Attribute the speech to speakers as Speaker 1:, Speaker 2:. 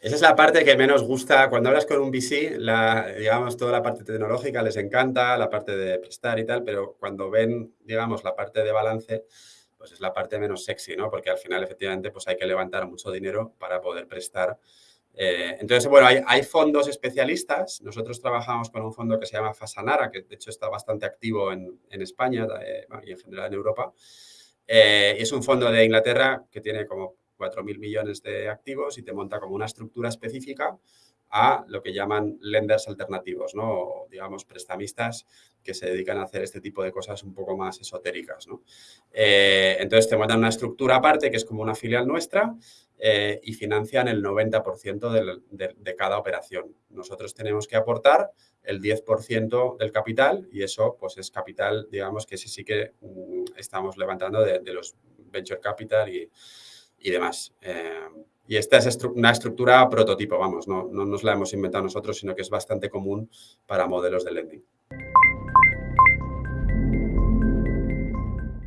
Speaker 1: Esa es la parte que menos gusta. Cuando hablas con un VC, la, digamos, toda la parte tecnológica les encanta, la parte de prestar y tal, pero cuando ven, digamos, la parte de balance, pues es la parte menos sexy, ¿no? Porque al final, efectivamente, pues hay que levantar mucho dinero para poder prestar. Eh, entonces, bueno, hay, fondos especialistas. Nosotros trabajamos con un fondo que se llama Fasanara, que de hecho está bastante activo en, España eh, y en general en Europa. Eh, es un fondo de Inglaterra que tiene como 4.000 millones de activos y te monta como una estructura específica a lo que llaman lenders alternativos, ¿no? O, digamos, prestamistas que se dedican a hacer este tipo de cosas un poco más esotéricas, ¿no? Eh, entonces, te montan una estructura aparte que es como una filial nuestra eh, y financian el 90% de, cada operación. Nosotros tenemos que aportar el 10% del capital y eso, pues, es capital, digamos, que sí, sí que mm, estamos levantando de los venture capital y y demás. Eh, y esta es una estructura prototipo, vamos, no, no nos la hemos inventado nosotros, sino que es bastante común para modelos de lending.